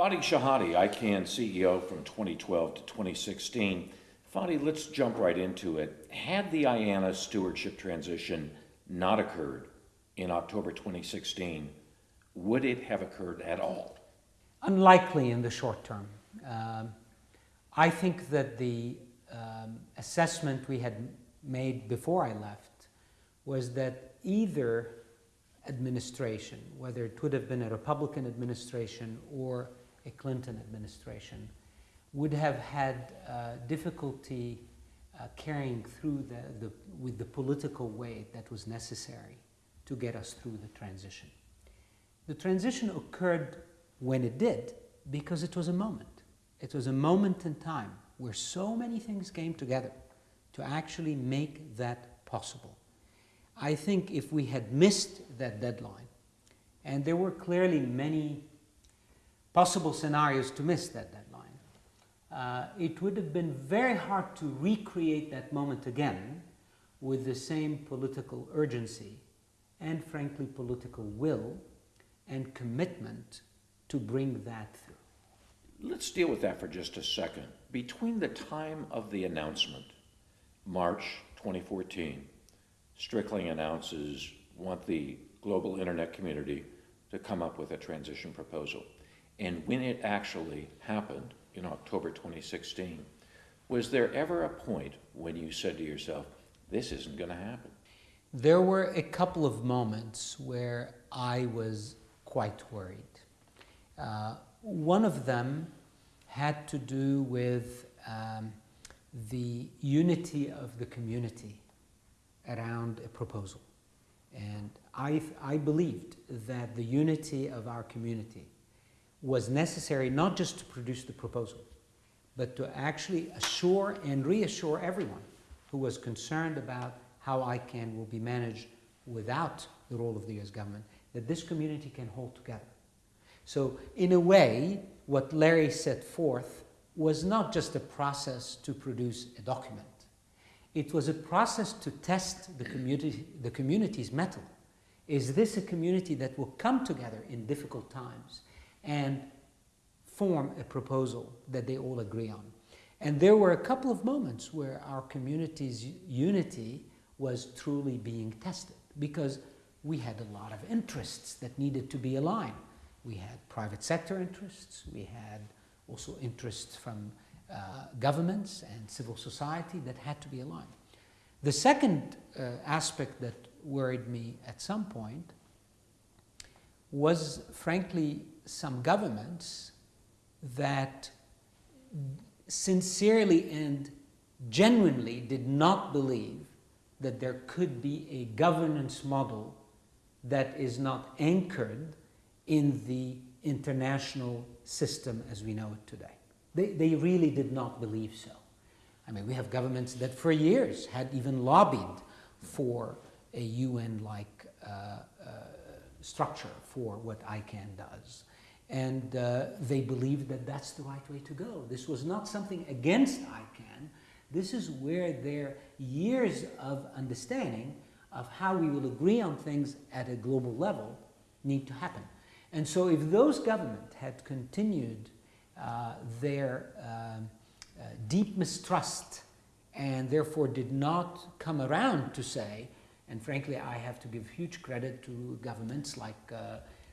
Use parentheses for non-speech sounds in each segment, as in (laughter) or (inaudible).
Fadi Chehadé, ICANN CEO from 2012 to 2016. Fadi, let's jump right into it. Had the IANA stewardship transition not occurred in October 2016, would it have occurred at all? Unlikely in the short term. Um, I think that the um, assessment we had made before I left was that either administration, whether it would have been a Republican administration or a Clinton administration would have had uh, difficulty uh, carrying through the, the, with the political weight that was necessary to get us through the transition. The transition occurred when it did because it was a moment. It was a moment in time where so many things came together to actually make that possible. I think if we had missed that deadline, and there were clearly many possible scenarios to miss that deadline. Uh, it would have been very hard to recreate that moment again with the same political urgency and frankly political will and commitment to bring that through. Let's deal with that for just a second. Between the time of the announcement, March 2014, Strickling announces want the global internet community to come up with a transition proposal. And when it actually happened in October 2016, was there ever a point when you said to yourself, this isn't going to happen? There were a couple of moments where I was quite worried. Uh, one of them had to do with um, the unity of the community around a proposal. And I, I believed that the unity of our community was necessary not just to produce the proposal, but to actually assure and reassure everyone who was concerned about how ICANN will be managed without the role of the US government, that this community can hold together. So in a way, what Larry set forth was not just a process to produce a document. It was a process to test the, community, the community's mettle. Is this a community that will come together in difficult times and form a proposal that they all agree on. And there were a couple of moments where our community's unity was truly being tested because we had a lot of interests that needed to be aligned. We had private sector interests, we had also interests from uh, governments and civil society that had to be aligned. The second uh, aspect that worried me at some point was frankly some governments that sincerely and genuinely did not believe that there could be a governance model that is not anchored in the international system as we know it today. They, they really did not believe so. I mean, we have governments that for years had even lobbied for a UN-like uh, uh, structure for what ICANN does. And uh, they believed that that's the right way to go. This was not something against ICANN. This is where their years of understanding of how we will agree on things at a global level need to happen. And so if those governments had continued uh, their uh, uh, deep mistrust and therefore did not come around to say, and frankly I have to give huge credit to governments like uh,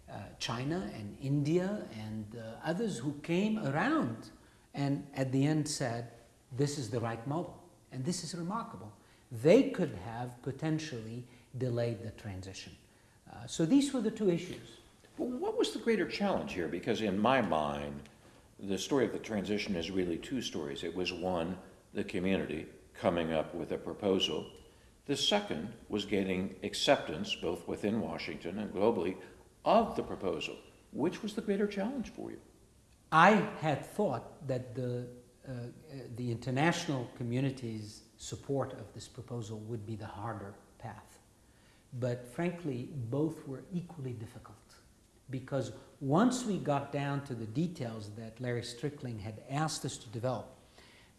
uh, China and India and uh, others who came around and at the end said, this is the right model. And this is remarkable. They could have potentially delayed the transition. Uh, so these were the two issues. What was the greater challenge here? Because in my mind, the story of the transition is really two stories. It was one, the community coming up with a proposal. The second was getting acceptance, both within Washington and globally, of the proposal. Which was the greater challenge for you? I had thought that the, uh, the international community's support of this proposal would be the harder path. But frankly, both were equally difficult because once we got down to the details that Larry Strickling had asked us to develop,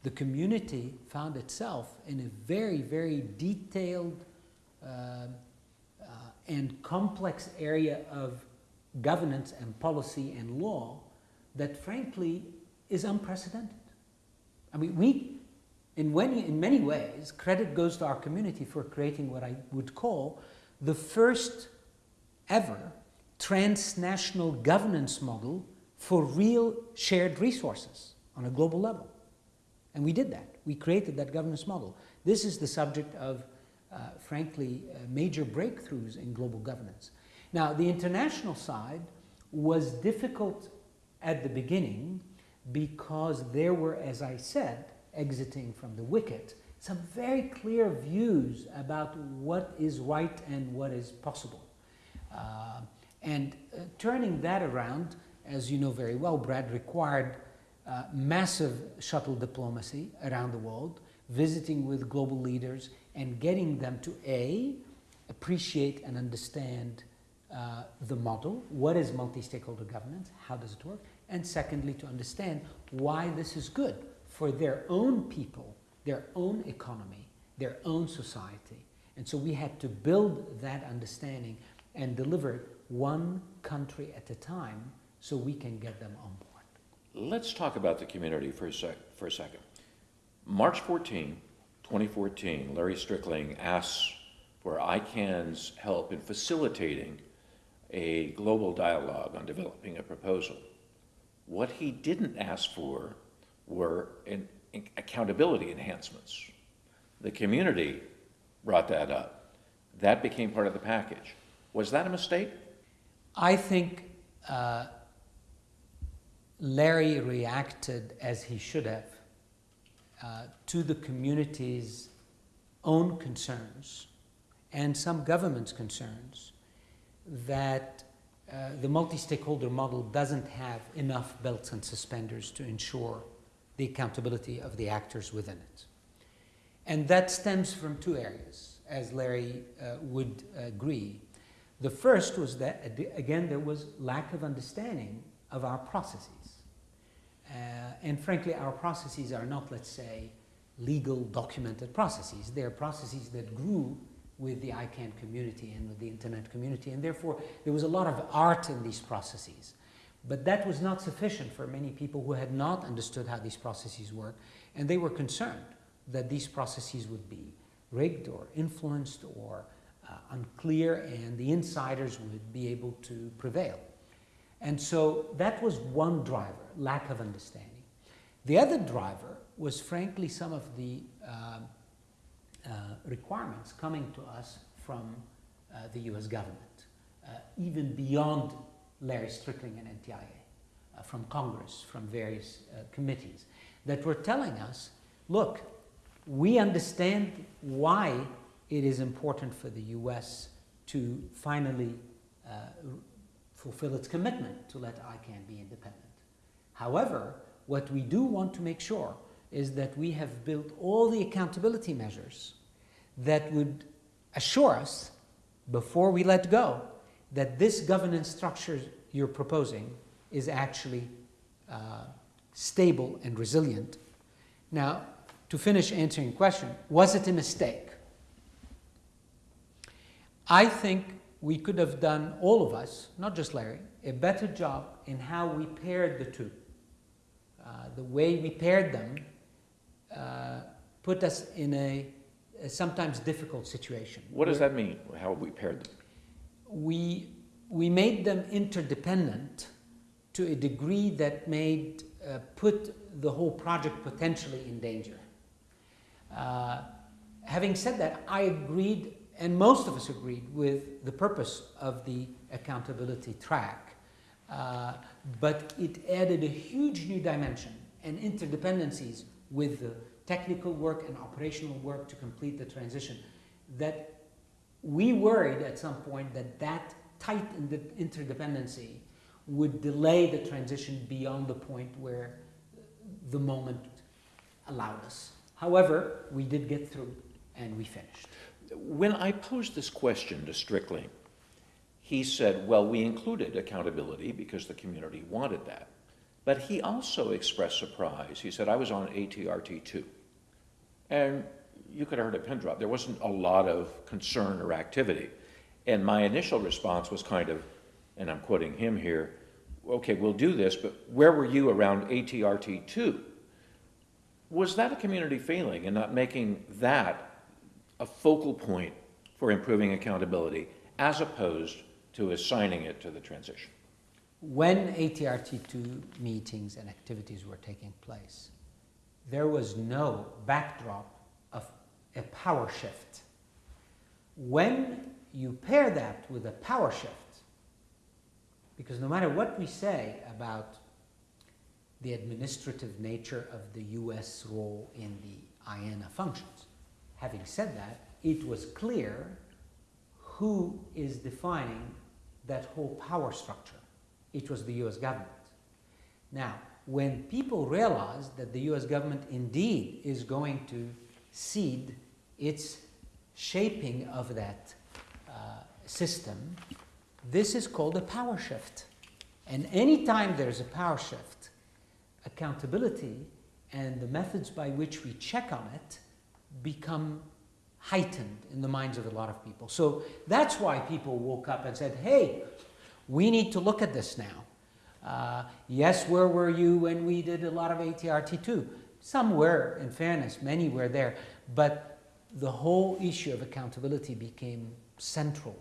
the community found itself in a very, very detailed uh, uh, and complex area of governance and policy and law that, frankly, is unprecedented. I mean, we, in many, in many ways, credit goes to our community for creating what I would call the first ever transnational governance model for real shared resources on a global level. And we did that. We created that governance model. This is the subject of, uh, frankly, uh, major breakthroughs in global governance. Now, the international side was difficult at the beginning because there were, as I said, exiting from the WCIT, some very clear views about what is right and what is possible. Uh, and uh, turning that around, as you know very well, Brad, required uh, massive shuttle diplomacy around the world, visiting with global leaders and getting them to A, appreciate and understand uh, the model, what is multi-stakeholder governance, how does it work, and secondly, to understand why this is good for their own people, their own economy, their own society. And so we had to build that understanding and deliver one country at a time so we can get them on board. Let's talk about the community for a, sec, for a second. March 14, 2014, Larry Strickling asks for ICANN's help in facilitating a global dialogue on developing a proposal. What he didn't ask for were in, in accountability enhancements. The community brought that up. That became part of the package. Was that a mistake? I think uh, Larry reacted as he should have uh, to the community's own concerns and some government's concerns that uh, the multi-stakeholder model doesn't have enough belts and suspenders to ensure the accountability of the actors within it. And that stems from two areas, as Larry uh, would agree. The first was that, again, there was lack of understanding of our processes. Uh, and frankly, our processes are not, let's say, legal documented processes. They're processes that grew with the ICANN community and with the internet community, and therefore there was a lot of art in these processes. But that was not sufficient for many people who had not understood how these processes work, and they were concerned that these processes would be rigged or influenced or unclear, and the insiders would be able to prevail. And so that was one driver, lack of understanding. The other driver was frankly some of the uh, uh, requirements coming to us from uh, the US government, uh, even beyond Larry Strickling and NTIA, uh, from Congress, from various uh, committees, that were telling us, look, we understand why it is important for the US to finally uh, fulfill its commitment to let ICANN be independent. However, what we do want to make sure is that we have built all the accountability measures that would assure us, before we let go, that this governance structure you're proposing is actually uh, stable and resilient. Now, to finish answering the question, was it a mistake? I think we could have done, all of us, not just Larry, a better job in how we paired the two. Uh, the way we paired them uh, put us in a, a, sometimes difficult situation. What does that mean, how we paired them? We, we made them interdependent to a degree that made, uh, put the whole project potentially in danger. Uh, having said that, I agreed and most of us agreed with the purpose of the accountability track. Uh, but it added a huge new dimension and interdependencies with the technical work and operational work to complete the transition that we worried at some point that that tight interdependency would delay the transition beyond the point where the moment allowed us. However, we did get through and we finished. When I posed this question to Strickling, he said, well, we included accountability because the community wanted that. But he also expressed surprise. He said, I was on ATRT 2. And you could have heard a pin drop. There wasn't a lot of concern or activity. And my initial response was kind of, and I'm quoting him here, okay, we'll do this, but where were you around ATRT 2? Was that a community failing in not making that a focal point for improving accountability as opposed to assigning it to the transition? When ATRT2 meetings and activities were taking place, there was no backdrop of a power shift. When you pair that with a power shift, because no matter what we say about the administrative nature of the US role in the IANA functions, having said that, it was clear who is defining that whole power structure. It was the US government. Now, when people realized that the US government indeed is going to cede its shaping of that uh, system, this is called a power shift. And anytime there's a power shift, accountability and the methods by which we check on it become heightened in the minds of a lot of people. So that's why people woke up and said, hey, we need to look at this now. Uh, yes, where were you when we did a lot of ATRT2? Some were, in fairness, many were there. But the whole issue of accountability became central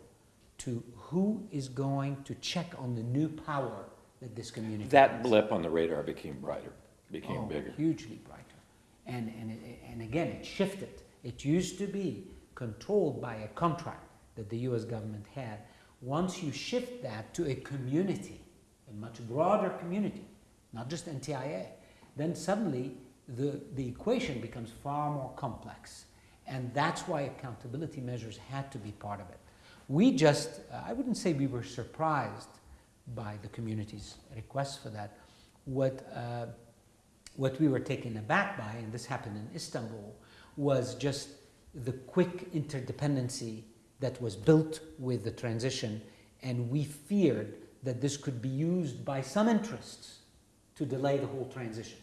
to who is going to check on the new power that this community That has. blip on the radar became brighter, became Oh, bigger. Hugely brighter. And, and, and again, it shifted. It used to be controlled by a contract that the US government had. Once you shift that to a community, a much broader community, not just NTIA, then suddenly the, the equation becomes far more complex. And that's why accountability measures had to be part of it. We just, I wouldn't say we were surprised by the community's request for that. What, uh, what we were taken aback by, and this happened in Istanbul, was just the quick interdependency that was built with the transition, and we feared that this could be used by some interests to delay the whole transition.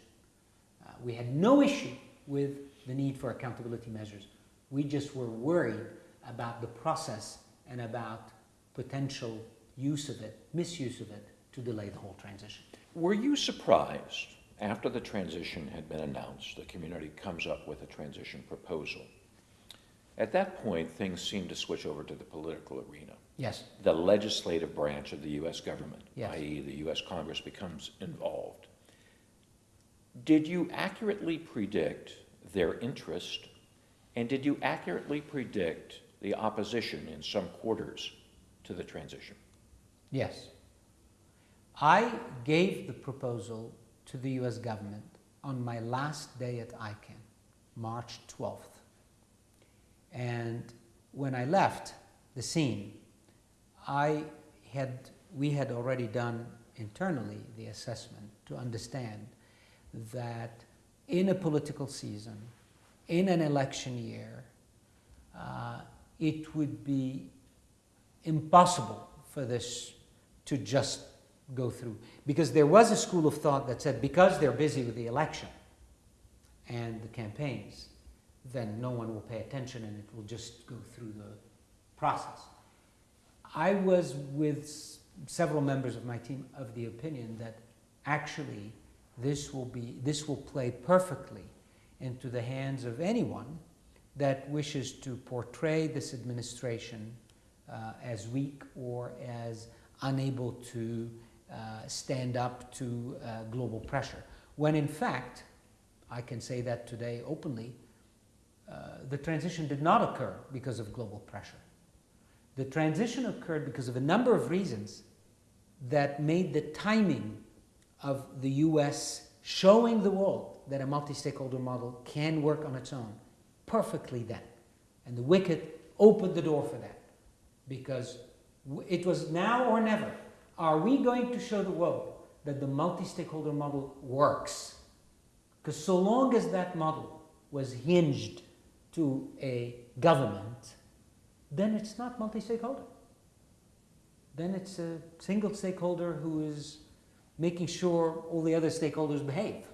Uh, we had no issue with the need for accountability measures. We just were worried about the process and about potential use of it, misuse of it, to delay the whole transition. Were you surprised after the transition had been announced, the community comes up with a transition proposal? At that point, things seem to switch over to the political arena. Yes. The legislative branch of the U.S. government, Yes. i.e., the U.S. Congress, becomes involved. Did you accurately predict their interest, and did you accurately predict the opposition in some quarters to the transition? Yes. I gave the proposal to the US government on my last day at ICANN, March 12th. And when I left the scene, I had, we had already done internally the assessment to understand that in a political season, in an election year, uh, it would be impossible for this to just go through. Because there was a school of thought that said because they're busy with the election and the campaigns, then no one will pay attention and it will just go through the process. I was with several members of my team of the opinion that actually this will be this will play perfectly into the hands of anyone that wishes to portray this administration uh, as weak or as unable to stand up to uh, global pressure. When in fact, I can say that today openly, uh, the transition did not occur because of global pressure. The transition occurred because of a number of reasons that made the timing of the US showing the world that a multi stakeholder model can work on its own perfectly then. And the WCIT opened the door for that because it was now or never. Are we going to show the world that the multi stakeholder model works? Because so long as that model was hinged to a government, then it's not multi stakeholder. Then it's a single stakeholder who is making sure all the other stakeholders behave.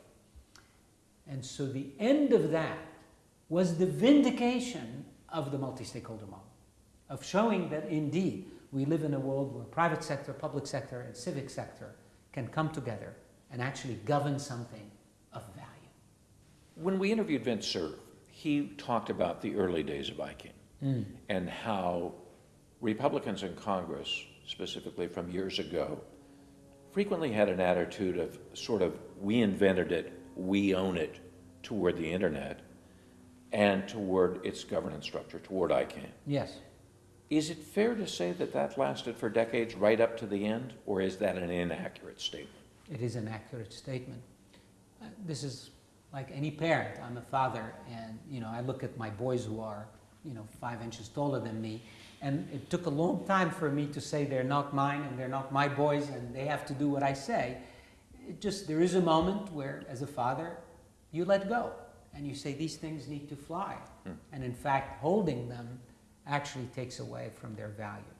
And so the end of that was the vindication of the multi stakeholder model, of showing that indeed we live in a world where private sector, public sector, and civic sector can come together and actually govern something of value. When we interviewed Vint Cerf, he talked about the early days of ICANN Mm. and how Republicans in Congress, specifically from years ago, frequently had an attitude of sort of, we invented it, we own it, toward the internet and toward its governance structure, toward ICANN. Yes. Is it fair to say that that lasted for decades right up to the end, or is that an inaccurate statement? It is an accurate statement. Uh, this is like any parent. I'm a father, and you know I look at my boys who are you know five inches taller than me, and it took a long time for me to say they're not mine and they're not my boys, and they have to do what I say. It just there is a moment where, as a father, you let go and you say these things need to fly, Hmm. and in fact, holding them actually takes away from their value.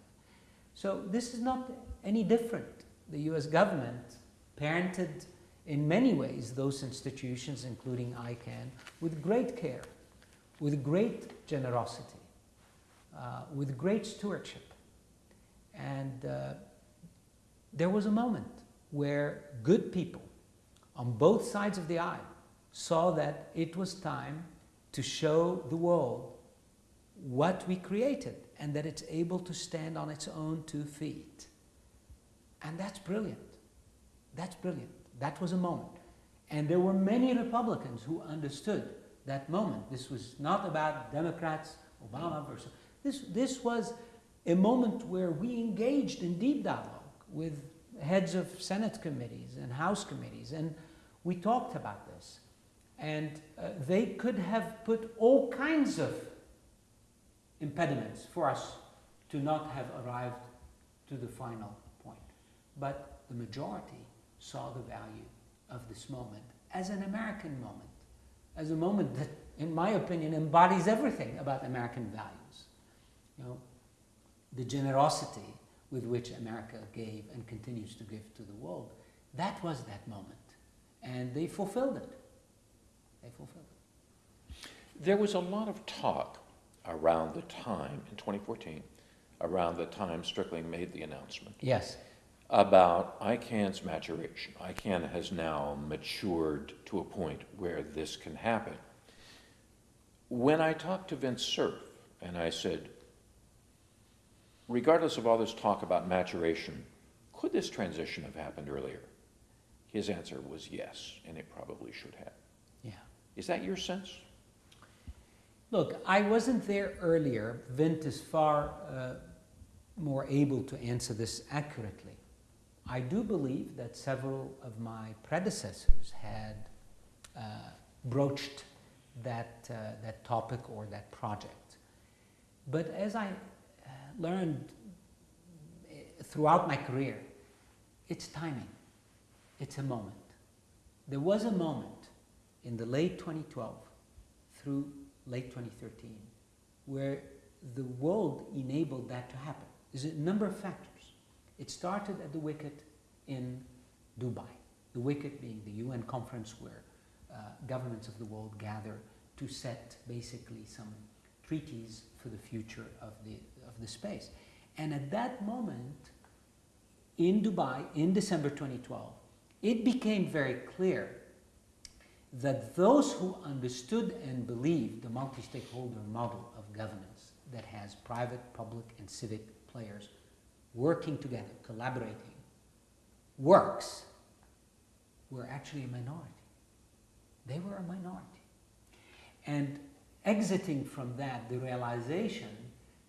So this is not any different. The U.S. government parented in many ways those institutions, including ICANN, with great care, with great generosity, uh, with great stewardship. And uh, there was a moment where good people on both sides of the aisle saw that it was time to show the world what we created and that it's able to stand on its own two feet. And that's brilliant. That's brilliant. That was a moment. And there were many Republicans who understood that moment. This was not about Democrats, Obama versus. This, this was a moment where we engaged in deep dialogue with heads of Senate committees and House committees, and we talked about this. And uh, they could have put all kinds of impediments for us to not have arrived to the final point. But the majority saw the value of this moment as an American moment, as a moment that, in my opinion, embodies everything about American values. You know, the generosity with which America gave and continues to give to the world, that was that moment. And they fulfilled it. They fulfilled it. There was a lot of talk around the time, in 2014, around the time Strickling made the announcement, Yes. about ICANN's maturation. ICANN has now matured to a point where this can happen. When I talked to Vint Cerf and I said, regardless of all this talk about maturation, could this transition have happened earlier? His answer was yes, and it probably should have. Yeah. Is that your sense? Look, I wasn't there earlier. Vint is far uh, more able to answer this accurately. I do believe that several of my predecessors had uh, broached that, uh, that topic or that project. But as I uh, learned uh, throughout my career, it's timing, it's a moment. There was a moment in the late 2012 through late 2013 where the world enabled that to happen. There's a number of factors. It started at the WCIT in Dubai, the WCIT being the UN conference where uh, governments of the world gather to set basically some treaties for the future of the, of the space. And at that moment, in Dubai, in December 2012, it became very clear that those who understood and believed the multi-stakeholder model of governance that has private, public, and civic players working together, collaborating, works, were actually a minority. They were a minority. And exiting from that, the realization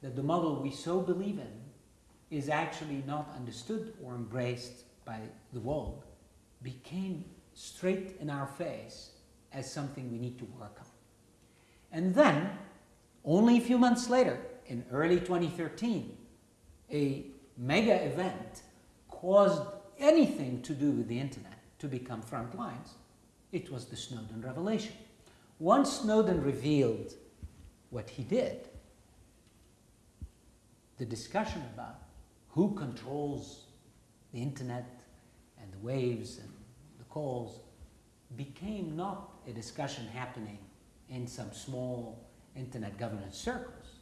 that the model we so believe in is actually not understood or embraced by the world became straight in our face as something we need to work on. And then, only a few months later, in early 2013, a mega event caused anything to do with the internet to become front lines. It was the Snowden revelation. Once Snowden revealed what he did, the discussion about who controls the internet and the waves and the calls became not a discussion happening in some small internet governance circles.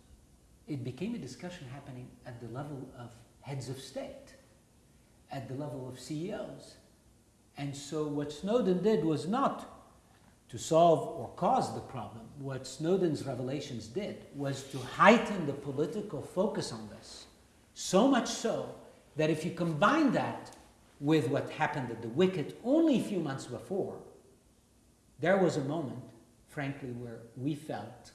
It became a discussion happening at the level of heads of state, at the level of CEOs. And so what Snowden did was not to solve or cause the problem. What Snowden's revelations did was to heighten the political focus on this. So much so that if you combine that with what happened at the WCIT only a few months before, there was a moment, frankly, where we felt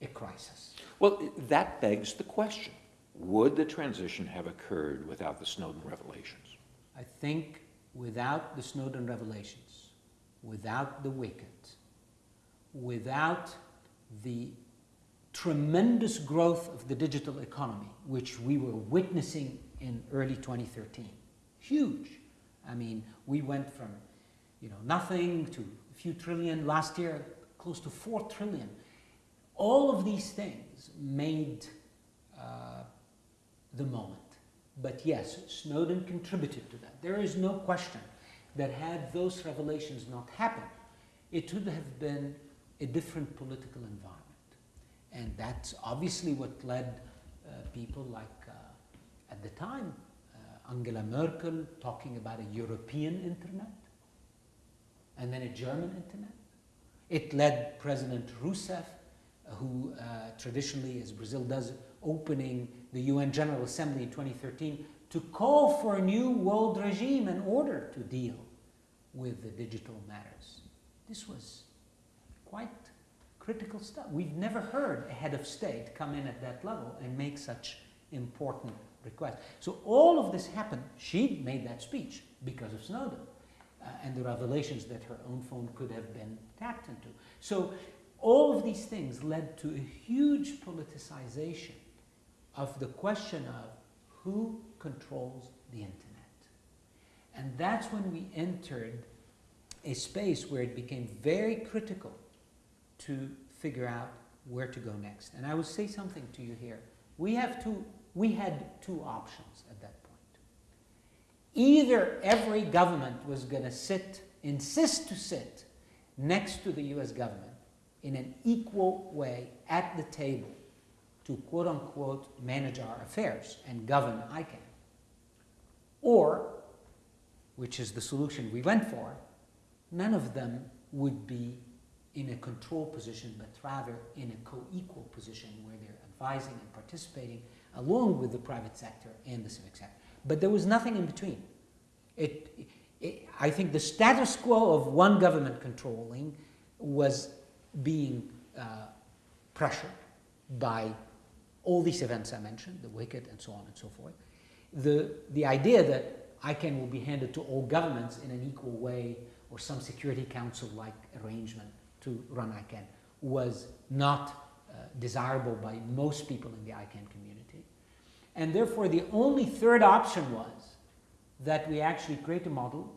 a crisis. Well, that begs the question. Would the transition have occurred without the Snowden revelations? I think without the Snowden revelations, without the WCIT, without the tremendous growth of the digital economy, which we were witnessing in early 2013, huge. I mean, we went from you know nothing to few trillion last year, close to four trillion. All of these things made uh, the moment. But yes, Snowden contributed to that. There is no question that had those revelations not happened, it would have been a different political environment. And that's obviously what led uh, people like, uh, at the time, uh, Angela Merkel talking about a European internet and then a German internet. It led President Rousseff, uh, who uh, traditionally, as Brazil does, opening the UN General Assembly in 2013 to call for a new world regime in order to deal with the digital matters. This was quite critical stuff. We've never heard a head of state come in at that level and make such important requests. So all of this happened. She made that speech because of Snowden Uh, and the revelations that her own phone could have been tapped into. So all of these things led to a huge politicization of the question of who controls the internet. And that's when we entered a space where it became very critical to figure out where to go next. And I will say something to you here. We have two, we had two options. Either every government was going to sit, insist to sit next to the US government in an equal way at the table to quote unquote manage our affairs and govern ICANN. Or, which is the solution we went for, none of them would be in a control position, but rather in a co-equal position where they're advising and participating along with the private sector and the civic sector. But there was nothing in between. It, it, I think the status quo of one government controlling was being uh, pressured by all these events I mentioned, the WCIT and so on and so forth. The, the idea that ICANN will be handed to all governments in an equal way or some Security Council-like arrangement to run ICANN was not uh, desirable by most people in the ICANN community. And therefore, the only third option was that we actually create a model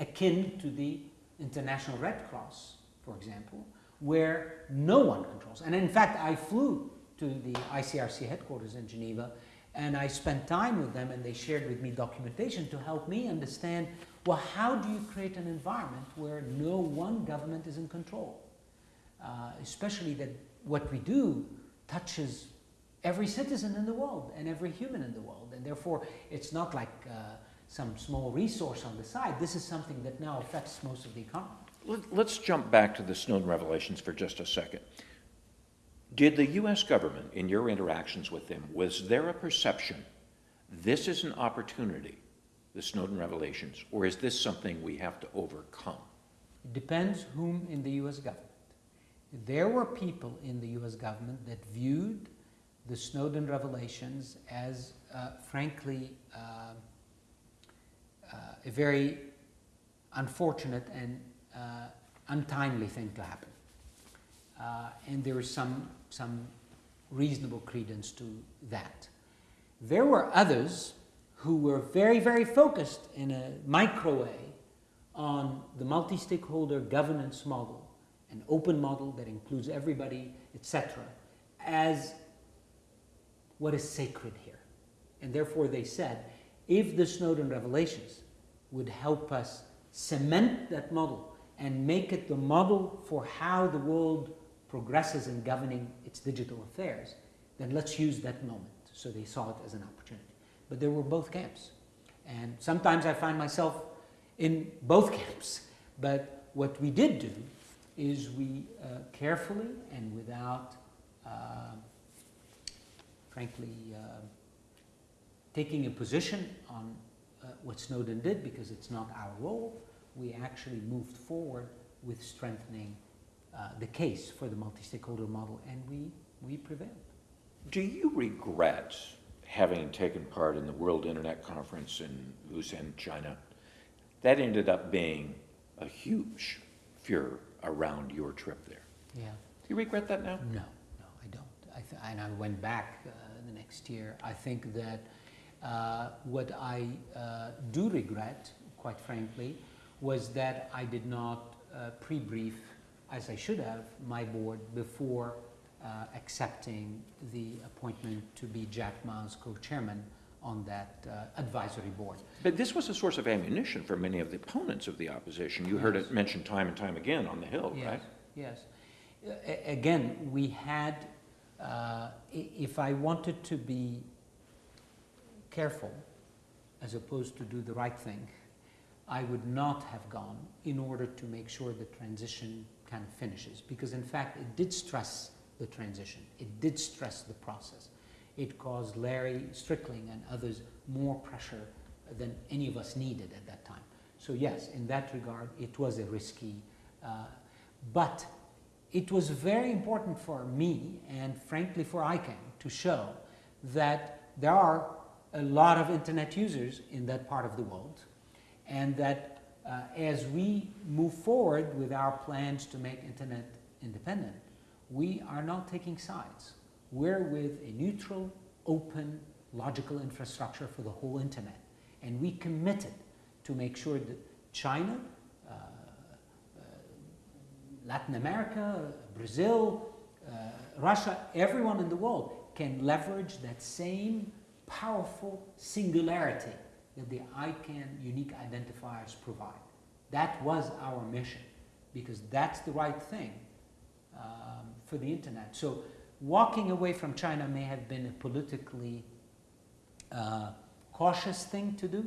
akin to the International Red Cross, for example, where no one controls. And in fact, I flew to the ICRC headquarters in Geneva and I spent time with them and they shared with me documentation to help me understand well, how do you create an environment where no one government is in control? Uh, especially that what we do touches every citizen in the world and every human in the world. And therefore, it's not like uh, some small resource on the side. This is something that now affects most of the economy. Let's jump back to the Snowden revelations for just a second. Did the U.S. government, in your interactions with them, was there a perception this is an opportunity, the Snowden revelations, or is this something we have to overcome? It depends whom in the U.S. government. There were people in the U.S. government that viewed the Snowden revelations as, uh, frankly, uh, uh, a very unfortunate and uh, untimely thing to happen. Uh, and there is some, some reasonable credence to that. There were others who were very, very focused in a micro way on the multi-stakeholder governance model, an open model that includes everybody, etc., as what is sacred here. And therefore they said, if the Snowden revelations would help us cement that model and make it the model for how the world progresses in governing its digital affairs, then let's use that moment. So they saw it as an opportunity. But there were both camps. And sometimes I find myself in both (laughs) camps. But what we did do is we uh, carefully and without, uh, frankly, uh, taking a position on uh, what Snowden did because it's not our role, we actually moved forward with strengthening uh, the case for the multi-stakeholder model, and we, we prevailed. Do you regret having taken part in the World Internet Conference in Wuhan, China? That ended up being a huge furor around your trip there. Yeah. Do you regret that now? No, no, I don't. I th- and I went back uh, the next year. I think that uh, what I uh, do regret, quite frankly, was that I did not uh, pre-brief, as I should have, my board before uh, accepting the appointment to be Jack Ma's co-chairman on that uh, advisory board. But this was a source of ammunition for many of the opponents of the opposition. You heard it mentioned time and time again on the Hill, Yes, right? Yes. A- Again, we had, uh, if I wanted to be careful as opposed to do the right thing, I would not have gone in order to make sure the transition kind of finishes. Because in fact, it did stress the transition. It did stress the process. It caused Larry Strickling and others more pressure than any of us needed at that time. So yes, in that regard, it was a risky, uh, but it was very important for me and frankly for ICANN to show that there are a lot of internet users in that part of the world and that uh, as we move forward with our plans to make internet independent, we are not taking sides. We're with a neutral, open, logical infrastructure for the whole internet. And we committed to make sure that China, Latin America, Brazil, uh, Russia, everyone in the world can leverage that same powerful singularity that the ICANN unique identifiers provide. That was our mission because that's the right thing um, for the internet. So walking away from China may have been a politically uh, cautious thing to do,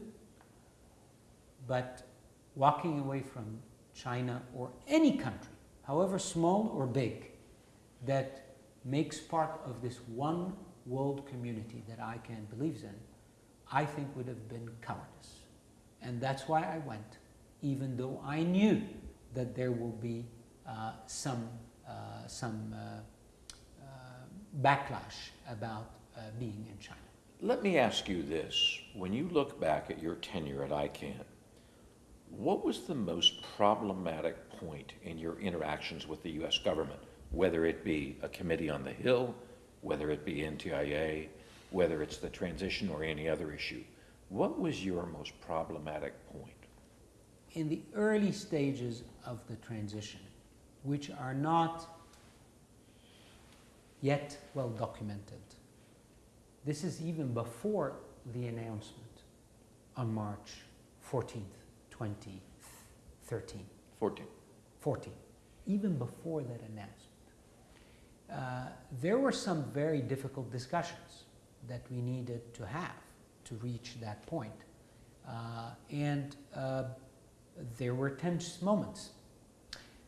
but walking away from China or any country, however small or big, that makes part of this one world community that ICANN believes in, I think would have been cowardice. And that's why I went, even though I knew that there will be uh, some, uh, some uh, uh, backlash about uh, being in China. Let me ask you this. When you look back at your tenure at ICANN, what was the most problematic point in your interactions with the U.S. government, whether it be a committee on the Hill, whether it be NTIA, whether it's the transition or any other issue? What was your most problematic point? In the early stages of the transition, which are not yet well documented, this is even before the announcement on March 14th, 2013. 14. 14, even before that announcement. Uh, there were some very difficult discussions that we needed to have to reach that point. Uh, and uh, there were tense moments.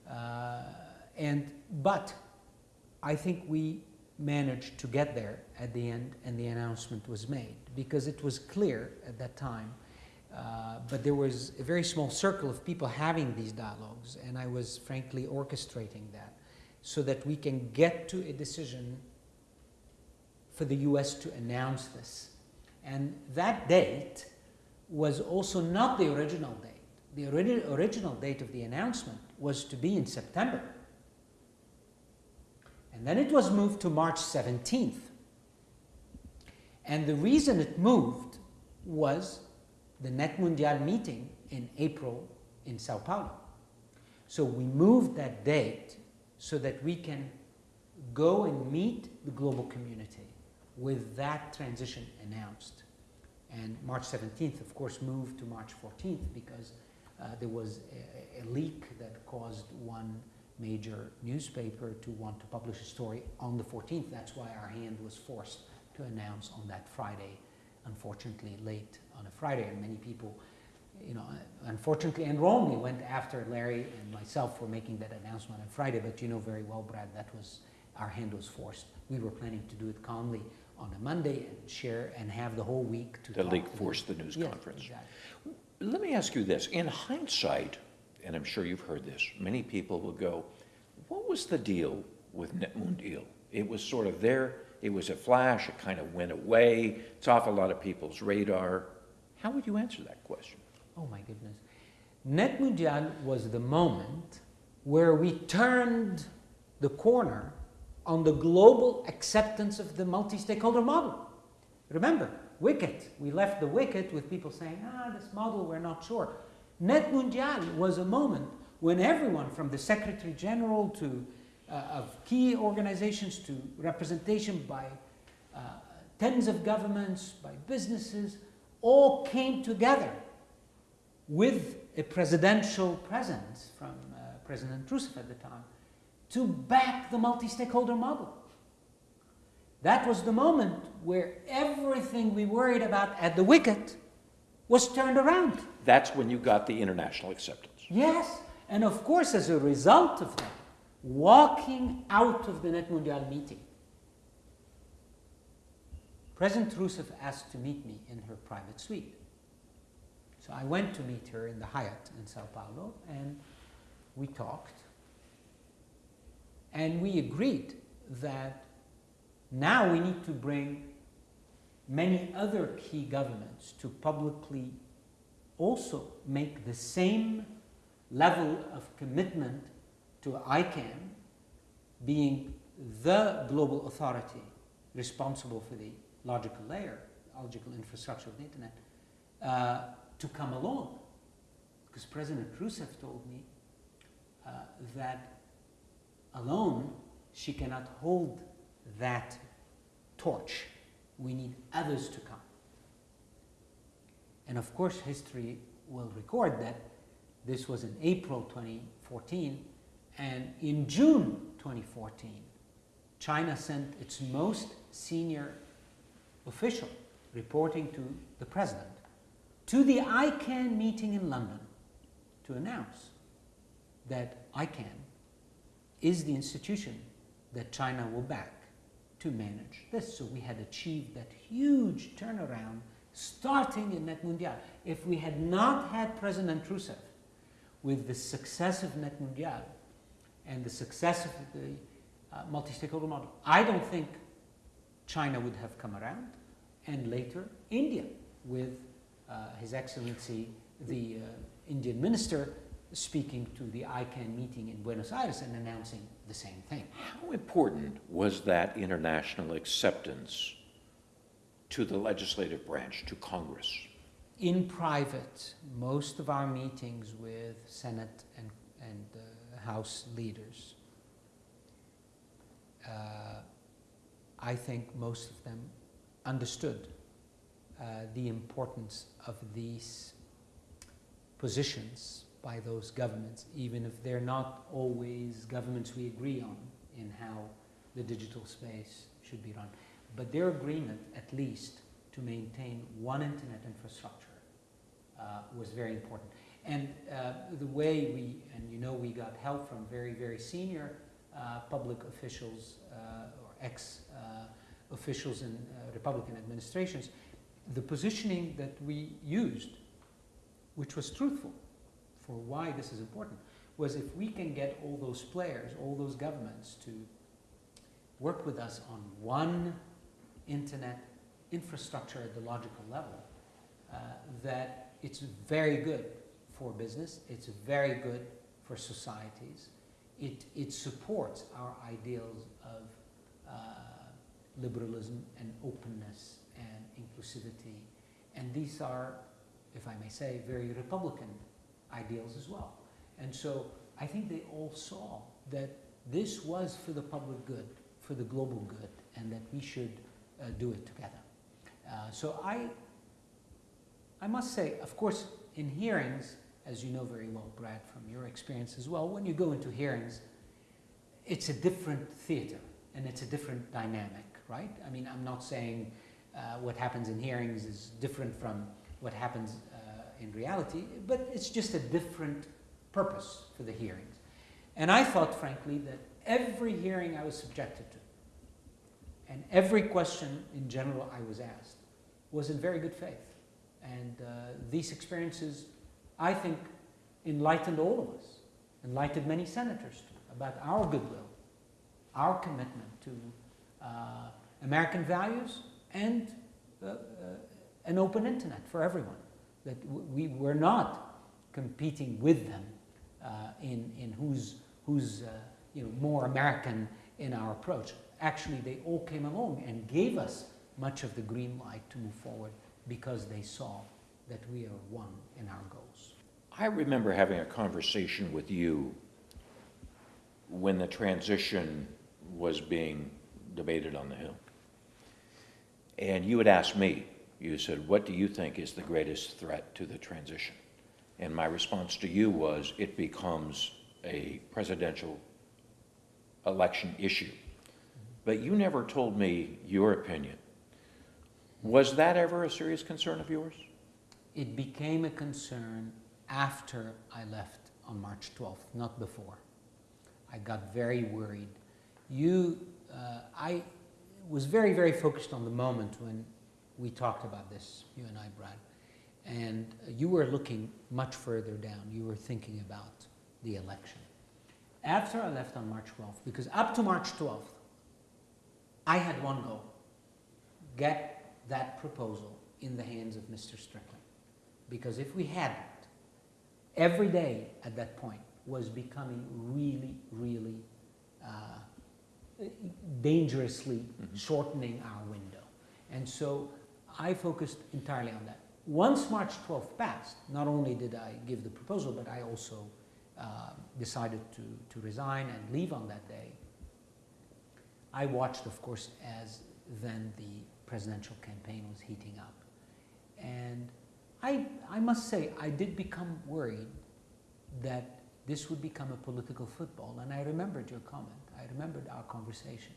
Uh, and, but I think we managed to get there at the end and the announcement was made because it was clear at that time uh, but there was a very small circle of people having these dialogues, and I was frankly orchestrating that so that we can get to a decision for the US to announce this. And that date was also not the original date. The ori- original date of the announcement was to be in September. And then it was moved to March 17th. And the reason it moved was the NETmundial meeting in April in Sao Paulo. So we moved that date so that we can go and meet the global community with that transition announced. And March 17th, of course, moved to March 14th because uh, there was a, a leak that caused one major newspaper to want to publish a story on the 14th. That's why our hand was forced to announce on that Friday, unfortunately late on a Friday, and many people, you know, unfortunately and wrongly went after Larry and myself for making that announcement on Friday. But you know very well, Brad, that was our hand was forced. We were planning to do it calmly on a Monday and share and have the whole week to The league forced the news Yes, conference. exactly. Let me ask you this. In hindsight, and I'm sure you've heard this, many people will go, what was the deal with NETmundial? It was sort of there, it was a flash, it kind of went away, it's off a lot of people's radar. How would you answer that question? Oh my goodness. NETmundial was the moment where we turned the corner on the global acceptance of the multi stakeholder model. Remember, WCIT, we left the WCIT with people saying, ah, this model, we're not sure. NETmundial was a moment when everyone from the Secretary General to of key organizations to representation by uh, tens of governments, by businesses, all came together with a presidential presence from uh, President Rousseff at the time to back the multi stakeholder model. That was the moment where everything we worried about at the WCIT was turned around. That's when you got the international acceptance. Yes, and of course, as a result of that, walking out of the NETmundial meeting, President Rousseff asked to meet me in her private suite. So I went to meet her in the Hyatt in Sao Paulo, and we talked. And we agreed that now we need to bring many other key governments to publicly also make the same level of commitment to ICANN being the global authority responsible for the logical layer, logical infrastructure of the internet, uh, to come along. Because President Rousseff told me uh, that alone she cannot hold that torch. We need others to come. And of course, history will record that this was in April 2014, and in June 2014, China sent its most senior official reporting to the president to the ICANN meeting in London to announce that ICANN is the institution that China will back to manage this. So we had achieved that huge turnaround starting in NETmundial. If we had not had President Rousseff with the success of NETmundial and the success of the uh, multi-stakeholder model, I don't think China would have come around, and later India with uh, His Excellency the uh, Indian minister speaking to the ICANN meeting in Buenos Aires and announcing the same thing. How important was that international acceptance to the legislative branch, to Congress? In private, most of our meetings with Senate and, and uh, House leaders, uh, I think most of them understood uh, the importance of these positions by those governments, even if they're not always governments we agree on in how the digital space should be run. But their agreement, at least, to maintain one internet infrastructure uh, was very important. And uh, the way we, and you know, we got help from very, very senior uh, public officials uh, or ex uh, officials in uh, Republican administrations, the positioning that we used, which was truthful for why this is important, was if we can get all those players, all those governments to work with us on one internet infrastructure at the logical level, uh, that it's very good for business, it's very good for societies, it, it supports our ideals of uh, liberalism and openness and inclusivity. And these are, if I may say, very Republican ideals as well. And so I think they all saw that this was for the public good, for the global good, and that we should uh, do it together. Uh, so I I must say, of course, in hearings, as you know very well, Brad, from your experience as well, when you go into hearings, it's a different theater and it's a different dynamic, right? I mean, I'm not saying uh, what happens in hearings is different from what happens uh, in reality, but it's just a different purpose for the hearings. And I thought, frankly, that every hearing I was subjected to and every question in general I was asked was in very good faith. And uh, these experiences, I think, enlightened all of us, enlightened many senators too, about our goodwill, our commitment to uh, American values and uh, uh, an open internet for everyone. That we were not competing with them uh, in, in who's, who's uh, you know, more American in our approach. Actually, they all came along and gave us much of the green light to move forward because they saw that we are one in our goals. I remember having a conversation with you when the transition was being debated on the Hill. And you had asked me, you said, what do you think is the greatest threat to the transition? And my response to you was, it becomes a presidential election issue. But you never told me your opinion. Was that ever a serious concern of yours? It became a concern after I left on March 12th, not before. I got very worried. You, uh, I was very, very focused on the moment when we talked about this, you and I, Brad. And uh, you were looking much further down. You were thinking about the election. After I left on March 12th, because up to March 12th, I had one goal get that proposal in the hands of Mr. Strickling. Because if we hadn't, every day at that point was becoming really, really uh, dangerously Mhm. shortening our window. And so I focused entirely on that. Once March 12th passed, not only did I give the proposal, but I also uh, decided to, to resign and leave on that day. I watched, of course, as then the presidential campaign was heating up. And I, I must say, I did become worried that this would become a political football. And I remembered your comment, I remembered our conversation.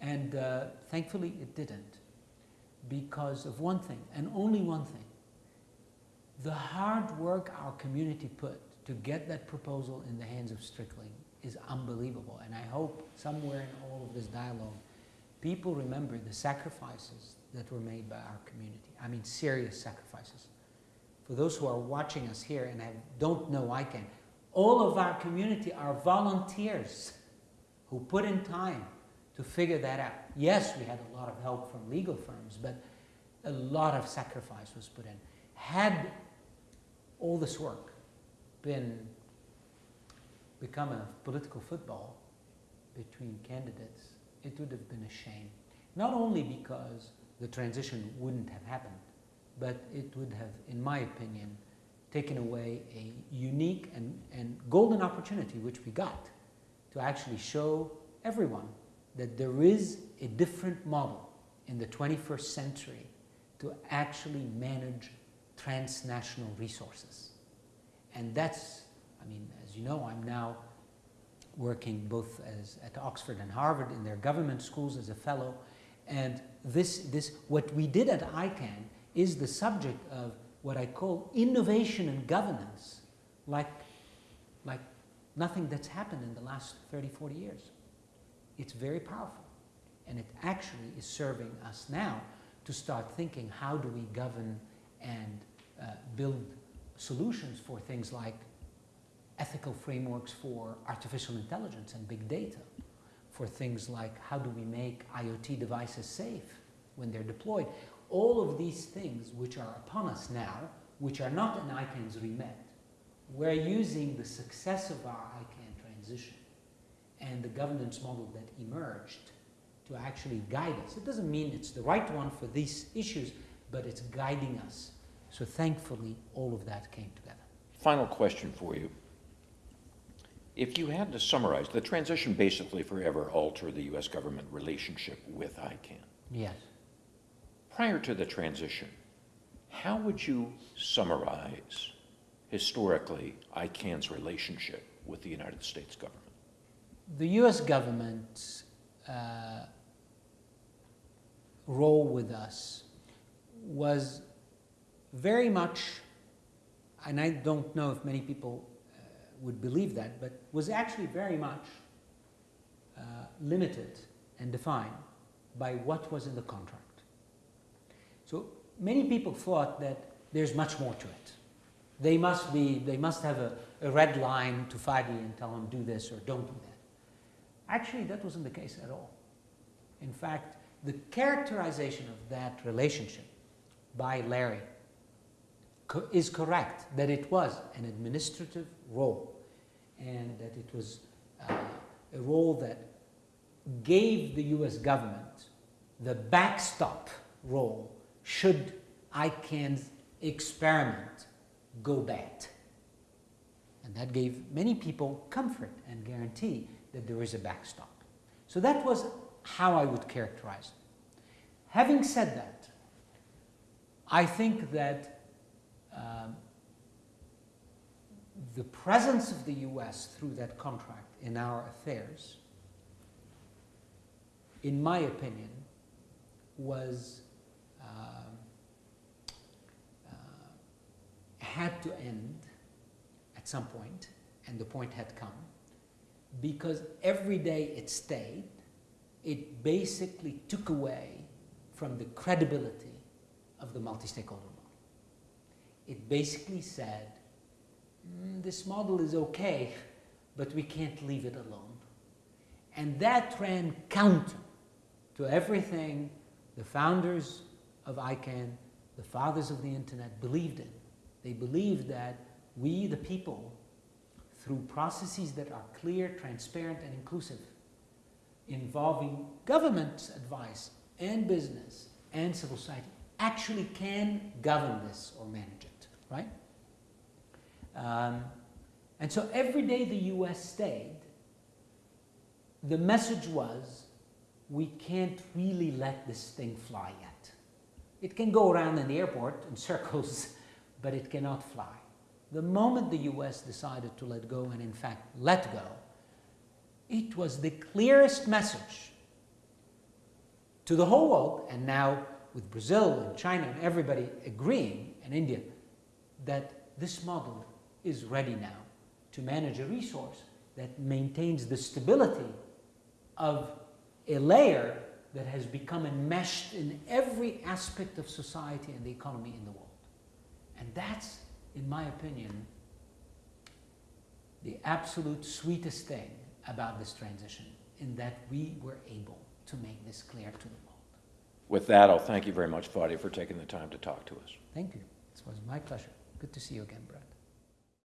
And uh, thankfully, it didn't because of one thing, and only one thing. The hard work our community put to get that proposal in the hands of Strickling is unbelievable. And I hope somewhere in all of this dialogue, people remember the sacrifices that were made by our community. I mean, serious sacrifices. For those who are watching us here and have, don't know ICANN, all of our community are volunteers who put in time to figure that out. Yes, we had a lot of help from legal firms, but a lot of sacrifice was put in. Had all this work been become a political football between candidates, it would have been a shame. Not only because the transition wouldn't have happened, but it would have, in my opinion, taken away a unique and, and golden opportunity, which we got, to actually show everyone that there is a different model in the 21st century to actually manage transnational resources. And that's, I mean, as you know, I'm now working both as at Oxford and Harvard in their government schools as a fellow. And this, this, what we did at ICANN is the subject of what I call innovation and governance, like, like nothing that's happened in the last 30, 40 years. It's very powerful. And it actually is serving us now to start thinking how do we govern and uh, build solutions for things like ethical frameworks for artificial intelligence and big data, for things like how do we make IoT devices safe when they're deployed. All of these things which are upon us now, which are not in ICANN's remit, we're using the success of our ICANN transition and the governance model that emerged to actually guide us. It doesn't mean it's the right one for these issues, but it's guiding us. So thankfully, all of that came together. Final question for you. If you had to summarize, the transition basically forever altered the U.S. government relationship with ICANN. Yes. Prior to the transition, How would you summarize historically ICANN's relationship with the United States government? The US government's uh, role with us was very much, and I don't know if many people would believe that, but was actually very much uh, limited and defined by what was in the contract. So many people thought that there's much more to it. They must be, they must have a, a red line to Fadi and tell him do this or don't do that. Actually, that wasn't the case at all. In fact, the characterization of that relationship by Larry co- is correct that it was an administrative role and that it was uh, a role that gave the US government the backstop role should ICANN's experiment go bad. And that gave many people comfort and guarantee that there is a backstop. So that was how I would characterize it. Having said that, I think that um, the presence of the US through that contract in our affairs, in my opinion, was um, uh, had to end at some point, and the point had come, because every day it stayed, it basically took away from the credibility of the multi-stakeholder model. It basically said, "Mm, this model is okay, but we can't leave it alone. And that ran counter to everything the founders of ICANN, the fathers of the internet, believed in. They believed that we, the people, through processes that are clear, transparent, and inclusive, involving government advice and business and civil society, actually can govern this or manage it, right? Um, and so every day the US stayed, the message was we can't really let this thing fly yet. It can go around in the airport in (laughs) circles, but it cannot fly. The moment the US decided to let go, and in fact let go, it was the clearest message to the whole world, and now with Brazil and China and everybody agreeing, and India, that this model is ready now to manage a resource that maintains the stability of a layer that has become enmeshed in every aspect of society and the economy in the world. And that's, in my opinion, the absolute sweetest thing about this transition, in that we were able to make this clear to the world. With that, I'll thank you very much, Fadi, for taking the time to talk to us. Thank you. It was my pleasure. Good to see you again, Brad.